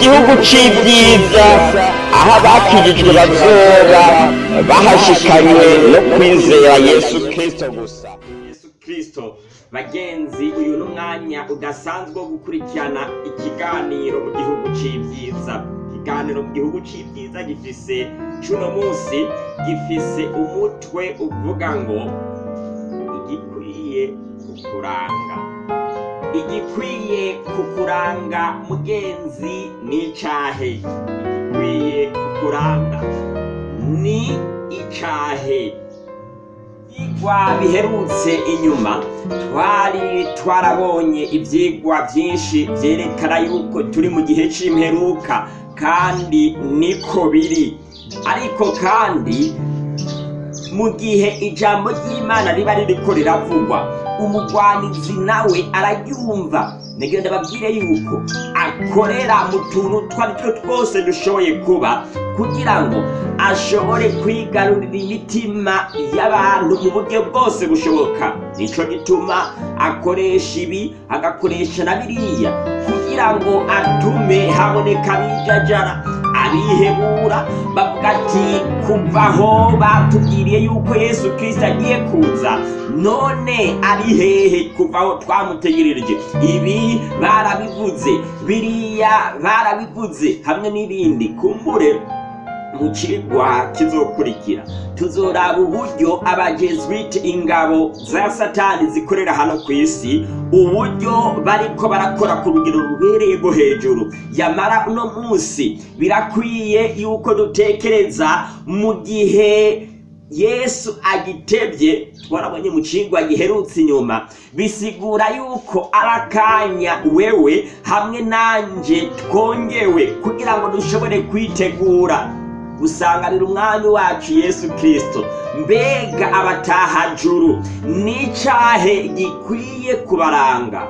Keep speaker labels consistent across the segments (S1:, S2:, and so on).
S1: gihugu c'ibyiza aho abakijijwe bazoba bahashikanywe no kwizera yesu kristo gusa.
S2: Yesu kirisito bagenzi uyu ni umwanya udasanzwe wo gukurikirana ikiganiro mu gihugu c'ibyiza. Ikiganiro mu gihugu c'ibyiza gifise cuno munsi gifise umutwe uvuga ngo igikwiye kukuranga. Igikwiye kukuranga mugenzi ni icahe? Igikwiye kukuranga ni icahe? Ivyigwa biherutse inyuma twari twarabonye ivyigwa vyinshi vyerekana yuko turi mu gihe c'imperuka kandi niko biri. Ariko kandi mu gihe ijambo ry'imana riba ririko riravugwa umugwanizi nawe araryumva ngira ndababwire yuko akorera mu tuntu two ari two twose dushoboye kuba kugira ngo ashobore kwigarurira imitima y'abantu mu buryo bwose bushoboka. Nico gituma akoresha ibi agakoresha na biriya kugira ngo atume haboneka abijajara abihebura bavuga ati kuva aho batubwiriye yuko yesu kirisito agiye kuza none ari hehe kuva aho ibi barabivuze biriya barabivuze hamwe n'ibindi. Kumbure. Mu cigwa kizokurikira. Tuzoraba uburyo abajesuite ingabo za satani zikorera hano ku isi uburyo bariko barakora ku rugero rubereye rwo hejuru. Yamara uno munsi birakwiye yuko dutekereza mu gihe yesu agitebye twarabonye mu cigwa giherutse inyuma bisigura yuko ari akanya wewe hamwe nanje twongewe kugira ngo dushobore kwitegura. Gusanganira umwami wacu yesu kirisito mbega abatahajuru! N'icahe gikwiye kubaranga?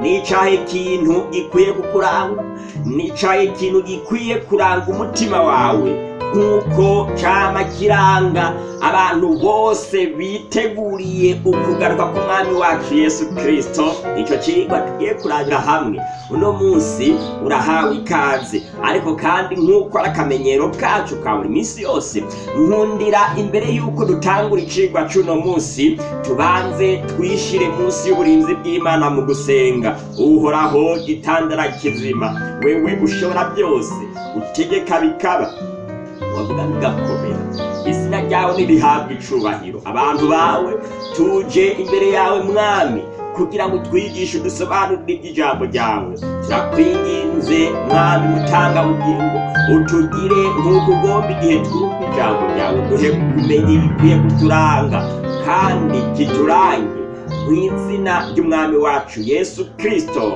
S2: N'icahe kintu gikwiye kukuranga? N'icahe kintu gikwiye kuranga umutima wawe? Nk'uko cama kiranga abantu bose biteguriye ukugaruka k'umwami wacu yesu kirisito ico cigwa tugiye kurabira hamwe. Uno munsi urahawe ikaze. Ariko kandi nk'uko ari akamenyero kacu ka buri minsi yose nkundira imbere y'uko dutangura icigwa c'uno munsi tubanze twishire munsi y'uburinzi bw'imana mu gusenga. Uhoraho gitandara kizima wewe ushobora byose utegeka bikaba. Wavuga bigakomera izina ryawe nirihabwa icubahiro. Abantu bawe tuje imbere yawe mwami kugira ngo twigishe udusobanurire iby'ijambo ryawe. Turakwinginze mwami mutanga bugingo utugire nk'uko ugomba igihe twumva ijambo ryawe. Duhe kumenya ibikwiye kuturanga kandi kiturange. Mu izina ry'umwami wacu yesu kirisito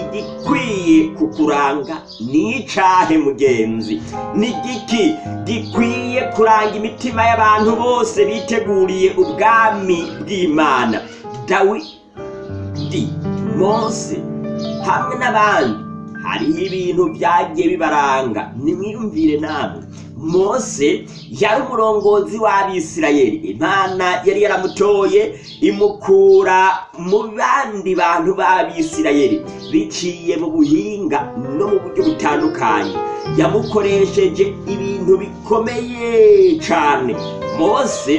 S2: igikwiye kukuranga ni icahe mugenzi? Ni giki gikwiye kuranga imitima y'abantu bose biteguriye ubwami bw'imana? Dawidi mose hamwe n'abandi. Hariho ibintu byagiye bibaranga. Nimwiyumvire namwe. Mose yari umurongozi w'abisirayeli. Imana yari yaramutoye imukura mu bandi bantu b'abisirayeli. Biciye mu buhinga no mu buryo butandukanye. Yamukoresheje ibintu bikomeye cyane mose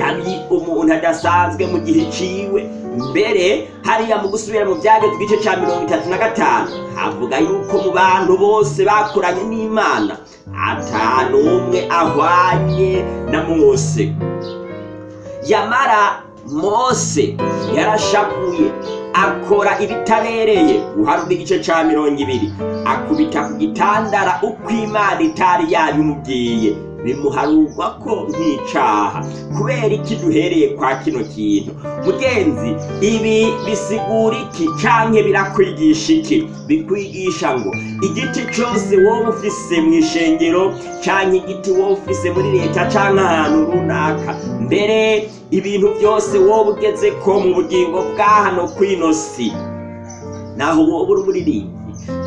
S2: yari umuntu adasanzwe mu gihe ciwe. Mbere hariya mu gusubira mu byagezwe igice cya mirongo itatu na gatanu havuga yuko mu bantu bose bakoranye n'imana atanu umwe ahwanye na mose. Yamara mose yarashavuye akora ibitabereye guharura igice cya mirongo ibiri akubita ku gitandara uko imana itari yabimubwiye. Bimuharurwa ko nk'icaha kubera iki duhereye kwa kino kintu? Mugenzi ibi bisigura iki? Canke birakwigisha iki? Bikwigisha ngo igiti cose wowe ufise mu ishengero canke igiti wowe ufise muri leta canke ahantu runaka. Mbere ibintu byose wowe ugeze ko mu bugingo bwa hano kwino si naho wowe uri umuririmbi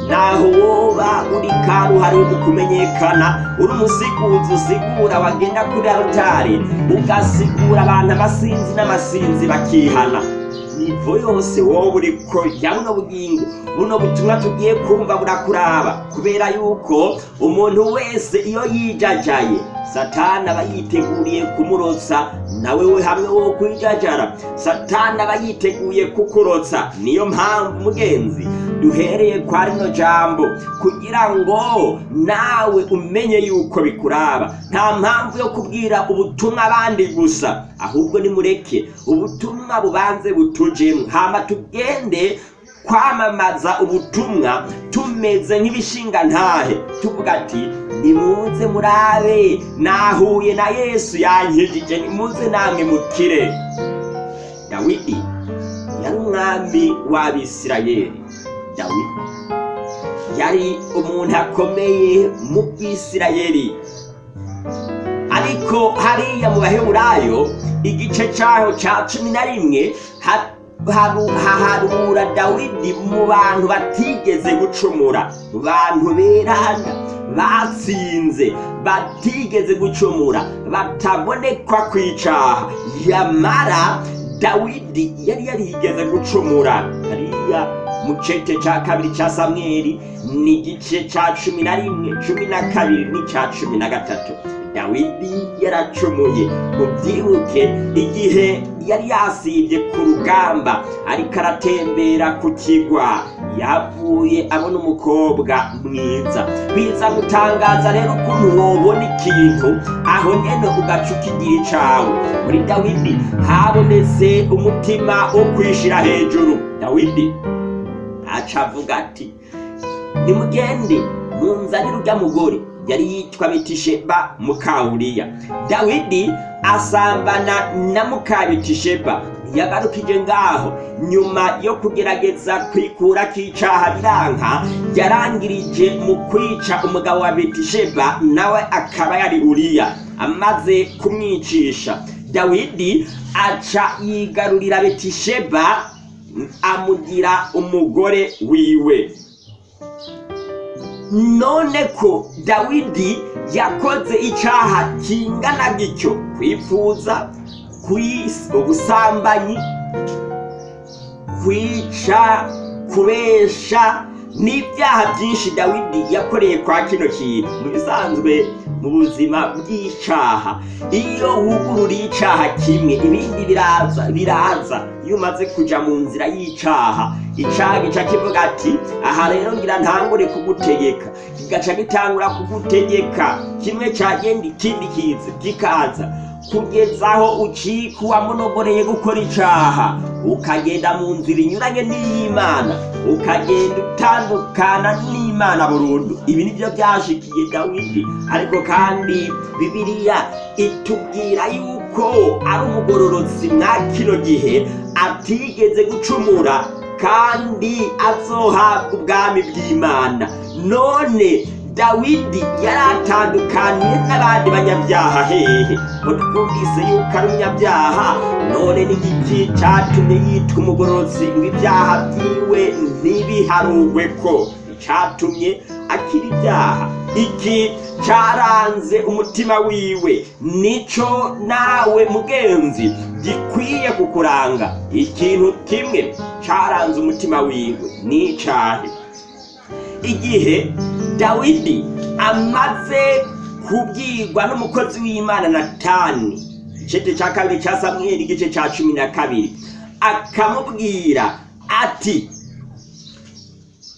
S2: naho woba uri karuhari mu kumenyekana uri umusiguzi usigura wagenda kuri altari. Ugasigura abantu abasinzi n'amasinzi bakihana. Nivo yose wowe uriko ya buno bugingo. Buno butumwa tugiye kumva burakuraba. Kubera yuko umuntu wese iyo yijajaye satani aba yiteguriye kumurotsa nawe we hamwe wo kwijajara. Satani aba yiteguye kukurotsa. Niyo mpamvu mugenzi duhereye kwa rino jambo kugira ngo nawe umenye yuko bikuraba. Nta mpamvu yo kubwira ubutumwa abandi gusa ahubwo nimureke ubutumwa bubanze butujemwo hama tugende kwamamaza ubutumwa tumeze nk'ibishinga ntahe. Tuvuga ati nimuze murabe nahuye na yesu yankijije nimuze namwe mukire. Dawidi yari umwami w'abisirayeli. Dawidi yari umuntu akomeye mu bwisirayeli ariko hariya mu baheburayo igice cyaho cya cumi na rimwe ha- haru- haharura dawidi mu bantu batigeze gucumura mu bantu berana batsinze batigeze gucumura batabonekwa kwicaha. Yamara dawidi yari yarigeze gucumura hariya mu cece cya kabiri cya samweli ni igice cya cumi na rimwe cumi na kabiri n'icya cumi na gatatu. Dawidi yaracumuye mubyibuke igihe yari yasibye ku rugamba ariko aratembera ku kigwa. Yavuye abona umukobwa mwiza. Biza gutangaza rero ukuntu wobona ikintu aho nyene ugaca ukigira icawe muri dawidi habonetse umutima wo kwishira hejuru. Dawidi aca avuga ati nimugende munzanire urya mugore yari yitwa betisheba mukawuriya dawidi asambana na mukabetisheba yagarukije ngaho nyuma yo kugerageza kwikura k'icaha biranka yarangirije mu kwica umugabo wa betisheba nawe akaba yari uriya. Amaze kumwicisha. Dawidi aca yigarurira betisheba amugira umugore wiwe. None ko dawidi yakoze icyaha kingana gityo kwifuza ubusambanyi kwica kubesha n'ibyaha byinshi dawidi yakoreye kwa kino kintu. Mu bisanzwe mu buzima bw'icaha iyo wugururiye icaha kimwe ibindi biraza biraza. Iyo umaze kuja mu nzira y'icaha icaha gica kivuga ati aha rero ngira ntangure kugutegeka. Kigaca gitangura kugutegeka. Kimwe cagenda ikindi kiza kikaza. Kugeza aho ucika uwamunogoreye gukora icaha ukagenda mu nzira inyuranye n'iy'imana. Ukagenda utandukana n'imana burundu. Ibi ni byo byashikiye dawidi. Ariko kandi bibiliya itubwira yuko ari umugororotsi mwa kino gihe atigeze gucumura kandi azohabwa ubwami bw'imana. None dawidi yari atandukaniye n'abandi banyabyaha. Hehe ko twumvise yuko ari umunyabyaha none n'igiki catumye yitwa umugororotsi ngo ibyaha byiwe ntibiharugwe ko catumye akira ibyaha. Iki caranze umutima wiwe. Nico nawe mugenzi. Gikwiye kukuranga. Ikintu kimwe caranze umutima wiwe. N'icahe igihe dawidi amaze kubwirwa n'umukozi w'imana natani. Igice cya kabiri cya samweli igice cya cumi na kabiri. Akamubwira ati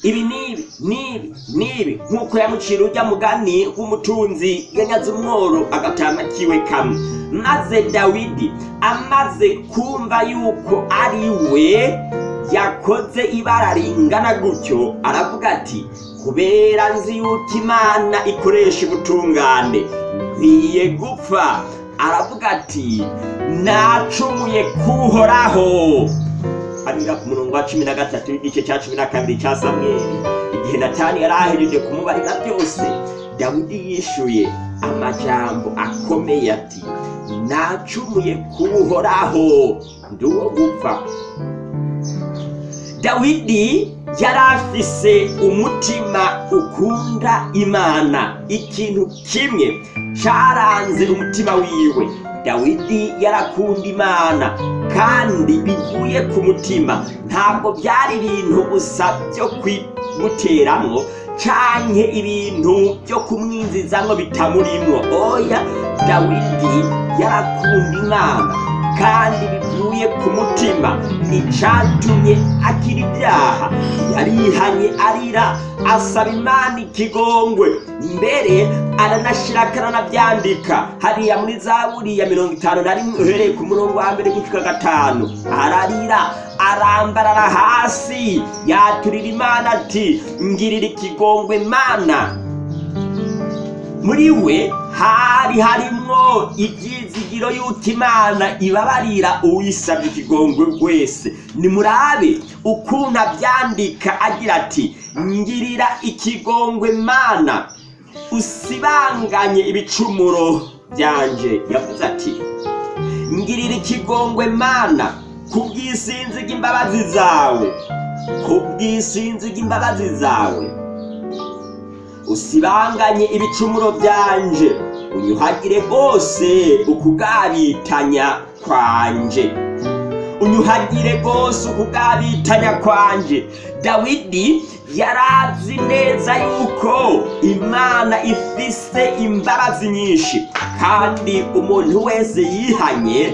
S2: ibi nibi nibi nibi nk'uko yamucira ujya mugani w'umutunzi yanyaze umworo agatama kiwe kamwe. Maze dawidi amaze kumva yuko ari we yakoze ibara ringana gutyo aravuga ati kubera nzi yuko imana ikoresha ubutungane. Nkwiye gupfa. Aravuga ati nacumuye kuhoraho. Abira ku murongo wa cumi na gatatu w'igice cya cumi na kabiri cya samweli. Igihe natani yari ahejeje kumubarira byose dawidi yishuye amajambo akomeye ati nacumuye kuhoraho. Ndi uwo gupfa. Dawidi yari afise umutima ukunda imana. Ikintu kimwe caranze umutima wiwe. Dawidi yarakunda imana kandi bivuye ku mutima. Ntabwo byari ibintu gusa byo kumuteramwo canke ibintu byo kumwinzizamwo bitamurimwo. Oya dawidi yarakunda imana. Kandi bivuye ku mutima. Icatumye akira ibyaha. Yarihanye arira asaba imana ikigongwe. Mbere aranashira akananabyandika hariya muri zaburi ya mirongo itanu na rimwe uhereye ku murongo wa mbere gushika gatanu. Ararira arambarara hasi yaturira imana ati ngirira ikigongwe mana. Muri we hari harimwo ibyizigiro y'uko imana ibabarira uwisabye ikigongwe wese nimurabe ukuntu abyandika agira ati ngirira ikigongwe mana usibanganye ibicumuro byanje yavuze ati. Ngirira ikigongwe mana kubw'isinzi bw'imbabazi zawe kubw'isinzi bw'imbabazi zawe. Usibanganye ibicumuro byanje. Unyuhagire rwose ukugabitanya kwanje. Unyuhagire rwose ukugabitanya kwanje. Dawidi yarazi neza yuko imana ifise imbabazi nyinshi. Kandi umuntu wese yihanye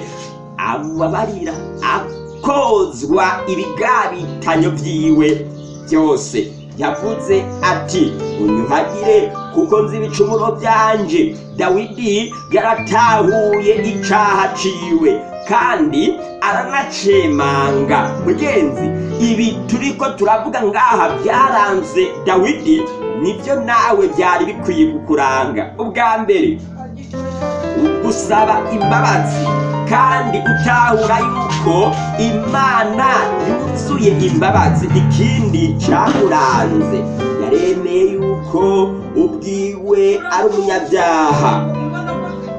S2: amubabarira akozwa ibigabitanyo byiwe byose yavuze ati unyuhagire kuko nzi ibicumuro byanje. Dawidi yaratahuye icaha ciwe kandi aranacemanga. Mugenzi ibi turiko turavuga ngaha byaranze dawidi ni byo nawe byari bikwiye kukuranga. Ubwa mbere gusaba imbabazi. Kandi utahura yuko imana yuzuye imbabazi ikindi cyamuranze yaremeye yuko ubwiwe ari umunyabyaha.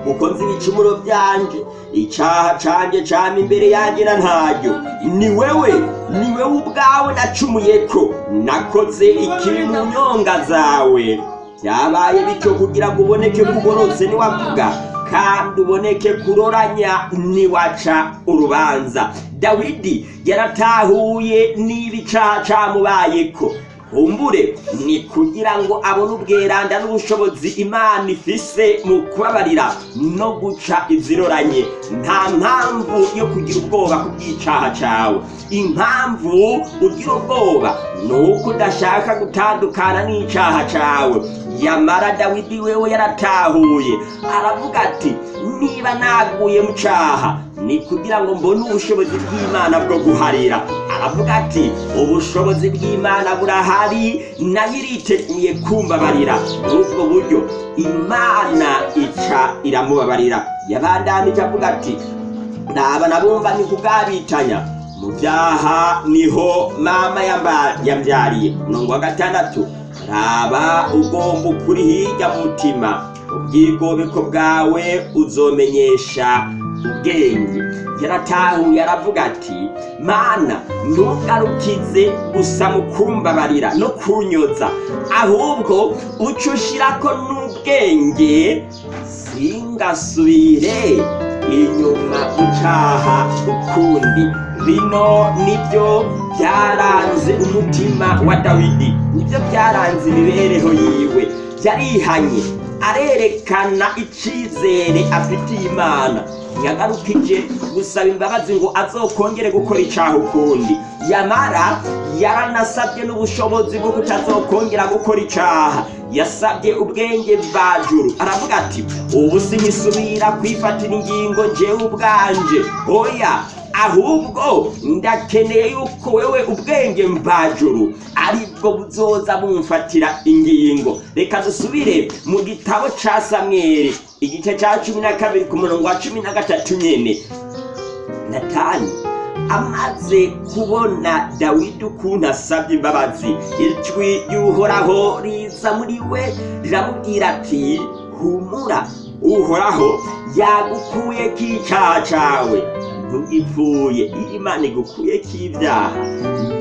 S2: Kuko nzi ibicumuro byanje icyaha canje cama imbere yanjye na ntaryo ni wewe ni wewe ubwawe nacumuye ko nakoze ikibi mu nyonga zawe. Byabaye bityo kugira ngo uboneke kugorotse niwavuga kandi uboneke kuroranya niwaca urubanza. Dawidi yaratahuye n'ibicaha camubayeko. Kumbure ni kugira ngo abone ubweranda n'ubushobozi imana ifise mu kubabarira no guca iziroranye. Nta mpamvu yo kugira ubwoba ku bw'icaha cawe. Impamvu ugira ubwoba ni uko udashaka gutandukana n'icaha cawe. Yamara dawidi wewe yaratahuye. Aravuga ati niba naguye mu caha ni kugira ngo mbone ubushobozi bw'imana bwo guharira. Aravuga ati ubushobozi bw'imana burahari na yo iriteguye kumbabarira. Muri ubwo buryo imana ica iramubabarira. Yabandanije avuga ati ndaba nabumva ni kugabitanya. Mu byaha ni ho mama yambyariye. Umurongo wa gatandatu raba ugomba ukuri hirya mutima. Ubwigobeko bwawe uzomenyesha ubwenge. Yaratahuye aravuga ati mana ntugarukize gusa mu kumbabarira no kunyoza. Ahubwo uca ushirako n'ubwenge singasubire inyuma gucaha ukundi. Bino ni byo byaranze umutima wa dawidi. Nibyo byaranze imibereho yiwe. Yarihanye arerekana icizere afitiye imana yagarukije gusaba imbabazi ngo azokongere gukora icaha ukundi. Yamara yaranasabye n'ubushobozi bwo kutazokongera gukora icaha. Yasabye ubwenge bwajuru aravuga ati ubu sinisubira kwifatira ingingo jewe ubwanje. Oya ahubwo ndakeneye yuko wewe ubwenge mvajuru ari bwo buzoza bumfatira ingingo. Reka dusubire mu gitabo ca samweli igice ca cumi na kabiri ku murongo wa cumi na gatatu nyene. Natani amaze kubona dawidi ukuntu asabye imbabazi. Ijwi ry'uhoraho riza muri we riramubwira ati humura uhoraho yagukuye k'icaha cawe. Ntugipfuye iyo imana igukuyeko ibyaha.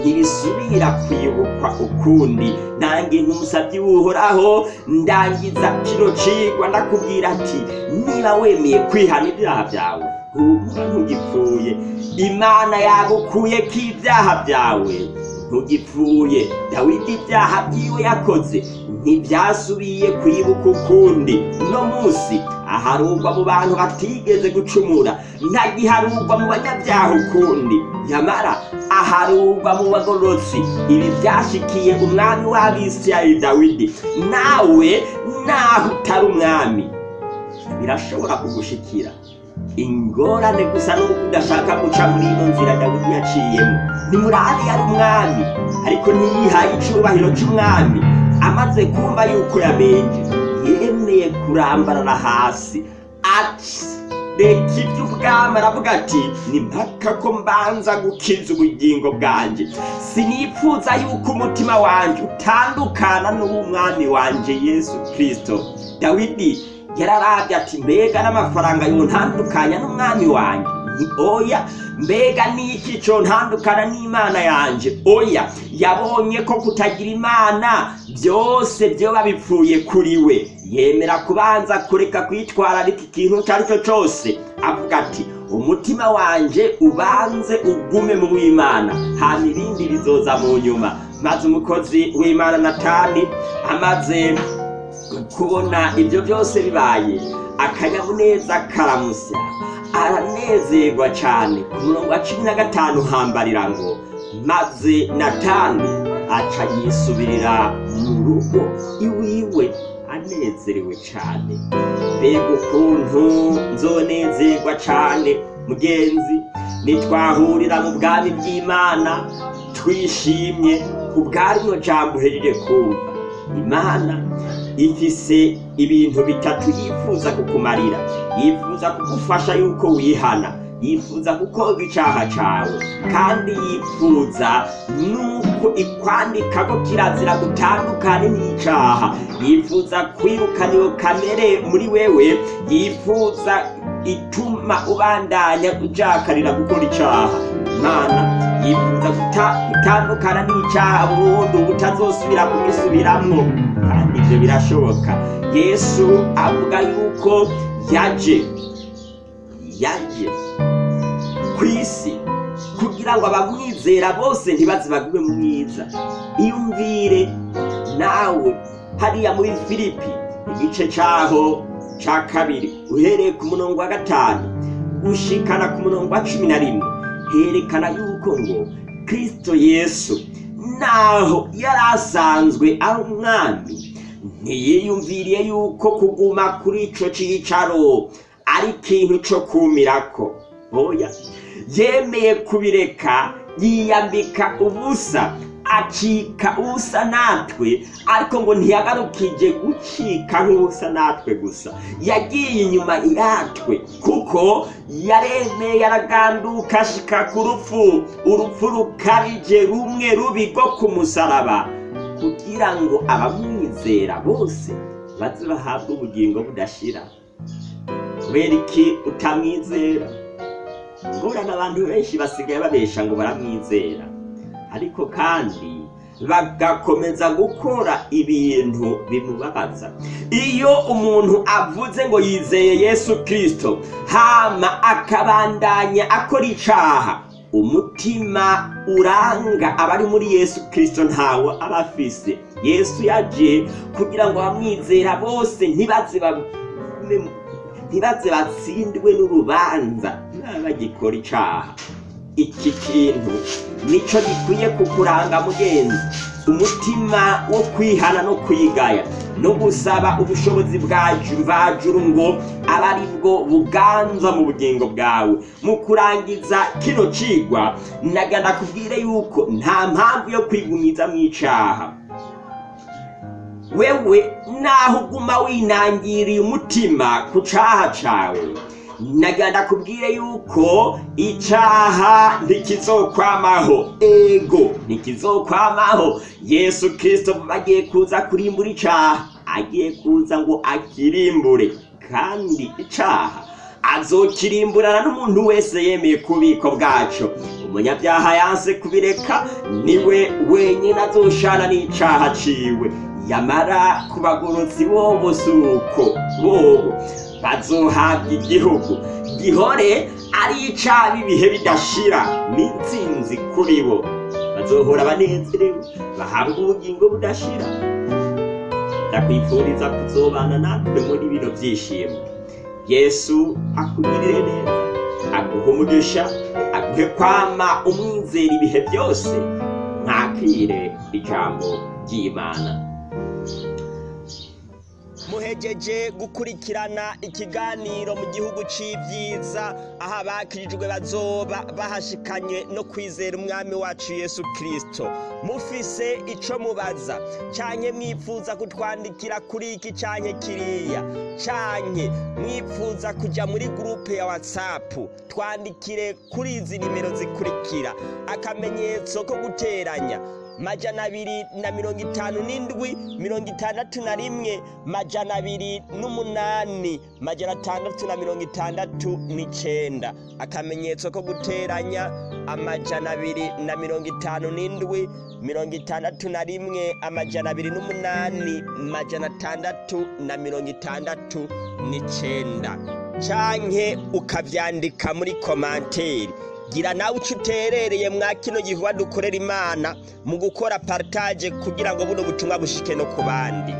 S2: Ntibisubira kwibukwa ukundi. Nange nk'umusabyi w'uhoraho ndangiza kino cigwa ndakubwira ati niba wemeye kwihana ibyaha byawe ntugipfuye. Imana yagukuyeko ibyaha byawe ntugipfuye dawidi ibyaha byiwe yakoze ntibyasubiye kwibuka ukundi. Uno munsi aharugwa mu bantu batigeze gucumura. Ntagiharugwa mu banyabyaha ukundi. Nyamara aharugwa mu bagororotsi. Ibi byashikiye umwami w'abisirayeli dawidi. Nawe naho utari umwami. Birashobora kugushikira. Ingorane gusa nuko udashaka guca muri ino nzira dawidi yaciyemo. Nimurabe yari umwami ariko ntiyihaye icubahiro c'umwami. Amaze kumva yuko yamenje yemeye kurambarara hasi. Ati reka iby'ubwami aravuga ati ni mpaka ko mbanza gukiza ubugingo bwanjye. Sinipfuza yuko umutima wanjye utandukana n'uw'umwami wanjye yesu kirisito dawidi yararabye ati mbega n'amafaranga yontandukanya n'umwami wanjye. Oya mbega niki cyo ntandukana n'imana yanjye oya yabonye ko kutagira imana byose byoba bipfuye kuri we. Yemera kubanza kureka kwitwararika ikintu icyo ari cyo cyose. Avuga ati umutima wanjye ubanze ugume mu w'imana hanyuma ibindi bizoza mu nyuma. Maze umukozi w'imana natani amaze kubona ibyo byose bibaye akanyamuneza karamusya aranezerwa cyane ku murongo wa cumi na gatanu hambarira ngo maze natani aca yisubirira mu rugo iwiwe. Anezerewe cyane mbega ukuntu nzonezerwa cyane mugenzi. Nitwahurira mu bwami bw'imana twishimye ku bwarino jambo uhejeje kumva. Imana ifise ibintu bitatu yifuza kukumarira. Yifuza kugufasha yuko wihana. Yifuza gukoga icyaha cyawe kandi yifuza nuko ikwandika ko kirazira gutandukane n'icyaha yifuza kwirukana iyo kamere muri wewe. Yifuza ituma ubandanya ujakarira gukora icyaha. Imana yifuza guta- gutandukana n'icyaha burundu utazosubira kugisubiramo kandi ibyo birashoboka. Yesu avuga yuko yaje yaje ku isi kugira ngo abamwizera bose ntibaze bagume mwiza. Iyumvire nawe hariya muri filipi igice cyaho cya kabiri uhereye ku murongo wa gatanu gushikana ku murongo wa cumi na rimwe. Herekana yuko ngo kristo yesu naho yari asanzwe ari umwami ntiyiyumviriye yuko kuguma kuri ico cicaro ari ikintu co kumirako. Oya yemeye kubireka yiyambika ubusa acika ubusa natwe ariko ngo ntiyagarukije gucika nk'ubusa natwe gusa. Yagiye inyuma yatwe kuko yaremeye yaraganduka ashika ku rupfu. Urupfu rukabije rumwe rubi rwo ku musaraba kugira ngo abamwizera bose baze bahabwe ubugingo budashira. Kubera iki utamwizera? Ngorana abantu benshi basigaye babesha ngo baramwizera. Ariko kandi bagakomeza gukora ibintu bimubabaza. Iyo umuntu avuze ngo yizeye yesu kirisito hama akabandanya akora icaha umutima uranga abari muri yesu kirisito ntawo aba afise. Yesu yaje kugira ngo abamwizera bose ntibaze batsindwe n'urubanza bagikora icaha. Iki kintu. Nico gikwiye kukuranga mugenzi. Umutima wo kwihana no kwigaya. No gusaba ubushobozi bwaju mvajuru ngo abe ari bwo buganza mu bugingo bwawe. Mu kurangiza kino cigwa nagana kubwire yuko nta mpamvu yo kwigumiza mu icaha. Wewe naho uguma winangiriye umutima ku caha cawe. Naganda kubwire yuko icaha ntikizokwamaho. Ego ntikizokwamaho. Yesu kristo agiye kuza kurimbura icaha. Agiye kuza ngo akirimbure. Kandi icaha azokirimburana n'umuntu wese yemeye kubiko bwaco. Umunyabyaha yanse kubireka ni we wenyine azoshana n'icaha ciwe. Yamara ku bagorotsi bobo suko bobo bazohabwa igihugu gihore ari icaba ibihe bidashira. N'intsinzi kuri bo. Bazohora banezerewe. Bahabwa ubugingo budashira. Ndakwifuriza kuzobana natwe muri bino byishimo. Yesu akugirire neza aguhe umugisha aguhe kwama umwizera ibihe byose. Mwakire ijambo ry'imana. Muhejeje gukurikirana ikiganiro mu gihugu c'ivyiza. Aho abakirijwe bazoba bahashikanye no kwizera umwami wacu yesu kristo. Mufise ico mubaza. Canke mwifuza kutwandikira kuri iki canke kiriya. Canke mwifuza kuja muri gurupe ya whatsapp. Twandikire kuri izi nimero zikurikira. Akamenyetso ko guteranya. Majana abiri na mirongo itanu n'indwi mirongo itandatu na rimwe. Majana abiri n'umunani majana atandatu na mirongo itandatu n'icenda. Akamenyetso ko guteranya amajana abiri na mirongo itanu n'indwi mirongo itandatu na rimwe amajana abiri n'umunani majana atandatu na mirongo itandatu n'icenda. Canke ukavyandika muri komanteri gira nawe uco uterereye mwa kino gikorwa dukorera imana mu gukora partage kugira ngo buno butumwa bushike no ku bandi.